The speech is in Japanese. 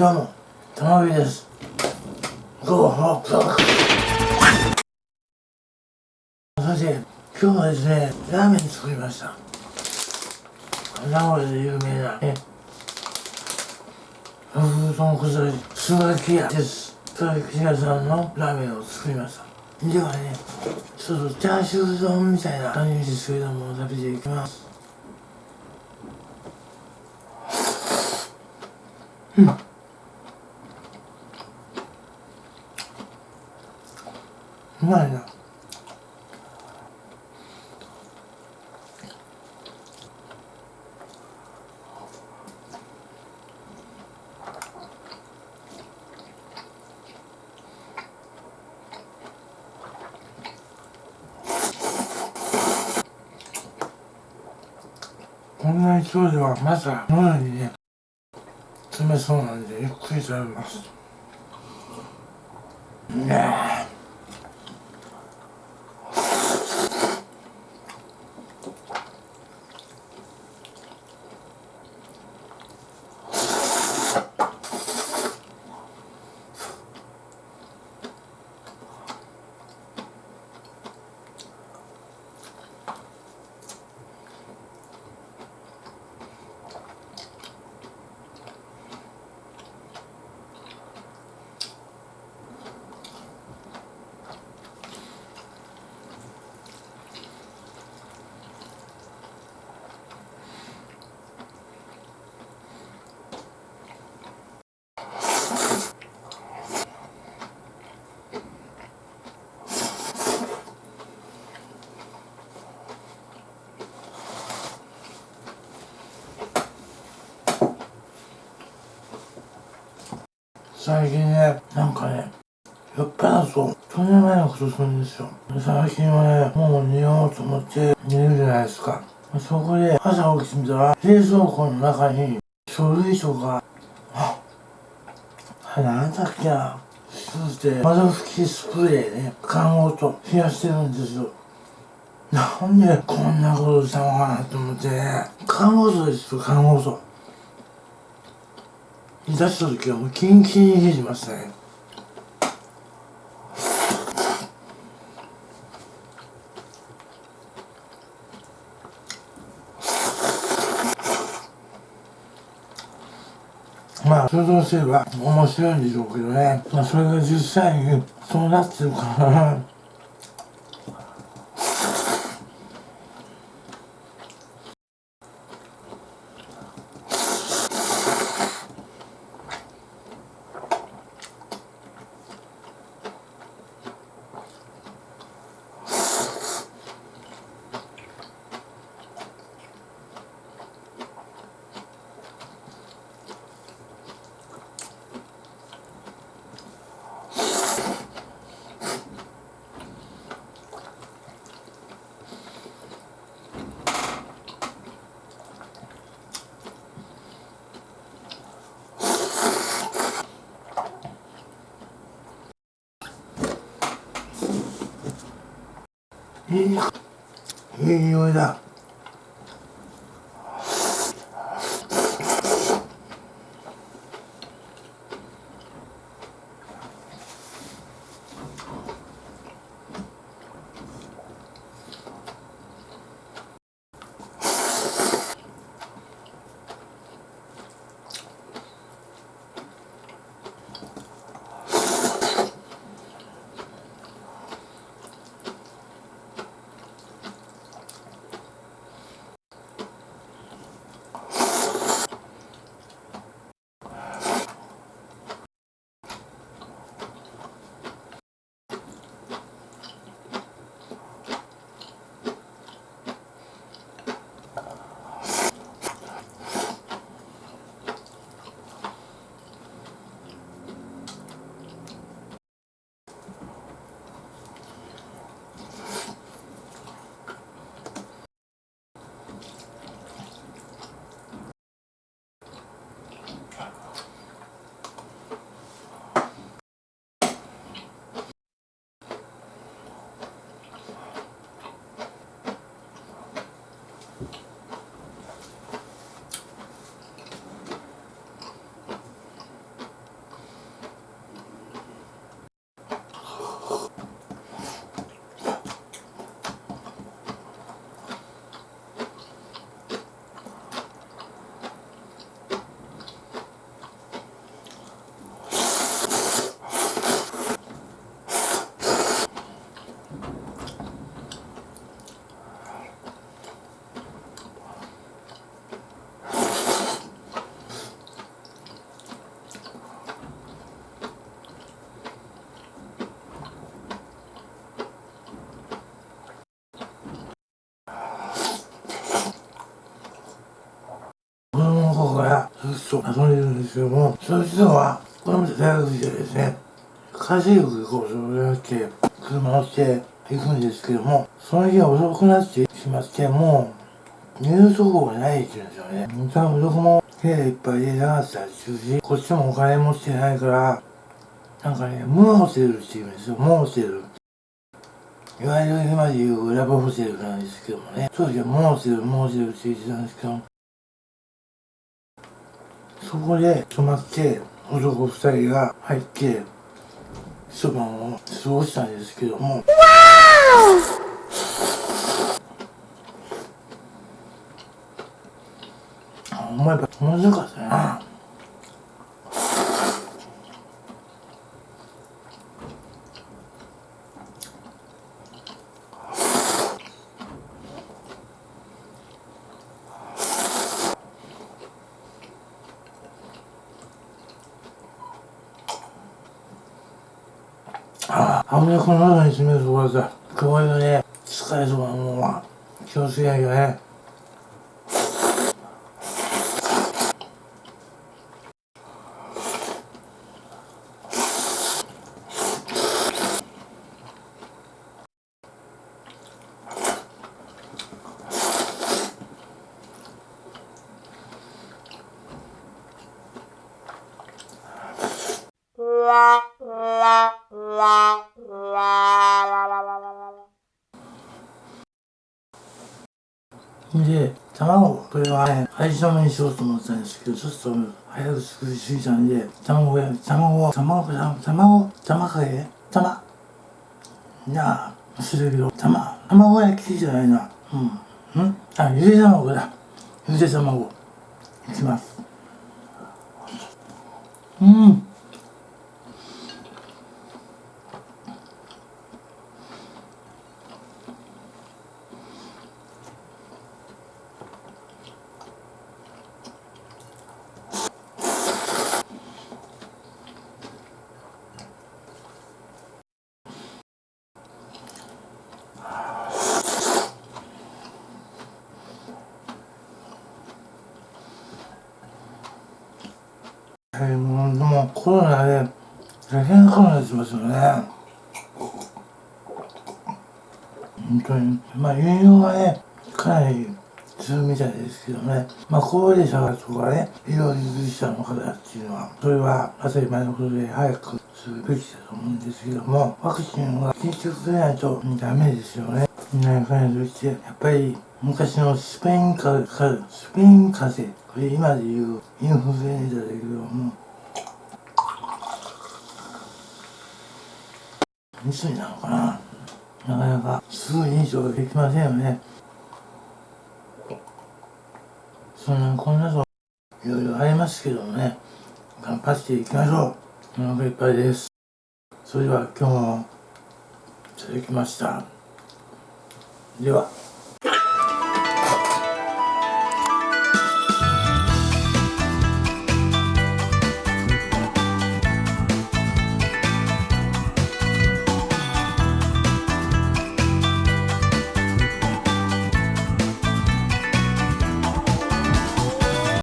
どうも、たまびです。ゴーホーそして、今日はですね、ラーメン作りました。名古屋で有名な、ね、風豚崩れ、スガキ屋です。スガキ屋さんのラーメンを作りました。ではね、ちょっとチャーシュー丼みたいな感じですけども、食べていきます。うん。うまいな。こんな勢いではまさ喉にね詰めそうなんでゆっくり食べますねえ最近ね、なんかね、酔っ払うと、とんでもないことするんですよ。最近はね、もう寝ようと思って寝るじゃないですか。そこで朝起きてみたら、冷蔵庫の中に書類とか、あ、あれなんだっけな。そして、窓拭きスプレーね、看護と冷やしてるんですよ。なんでこんなことしたのかなと思ってね、看護素ですよ、看護素。出した時はもうキンキンに冷えてましたねまあ想像すれば面白いんでしょうけどねまあそれが実際にそうなってるからいい匂いだ。と遊んでるんですけども、その人は、これまで大学時代ですね、海水浴行こうと思って車乗って行くんですけども、その日は遅くなってしまって、もう、寝るとこがないって言うんですよね。多分どこも部屋いっぱいでなかったりするし、こっちもお金持ってないから、なんかね、ムーホテルって言うんですよ、モーテル。いわゆる今で言うラブホテルなんですけどもね、当時はモーテル、モーテルって言ってたんですけど、そこで泊まって、男二人が入って、一晩を過ごしたんですけども、お前やっぱ面白かったな。ああ、あぶねこの中に詰めるところさ、こういうね、使えそうなものは気をつけなきゃね。で、卵、これはね、味しめにしようと思ったんですけど、ちょっと早く作りすぎたんで、卵や、卵、卵、卵、卵、卵かけ卵。いや、するけど、卵、卵焼きじゃないな。うん。んあ、ゆで卵だ。ゆで卵。いきます。うん。はい、もう、でもコロナで大変かもしますよね。本当に。まあ、栄養はね、かなりするみたいですけどね。まあ、高齢者とかね、医療従事者の方っていうのは、それは当たり前のことで早くするべきだと思うんですけども、ワクチンは緊急くれないとダメですよね。なんかとして、やっぱり昔のスペイン風邪、スペイン風邪、今で言うインフルエンザだけども、密になのかな？なかなかすぐ認証ができませんよね。そんなこんなといろいろありますけどもね、頑張っていきましょう。お腹いっぱいです。それでは今日もいただきました。では。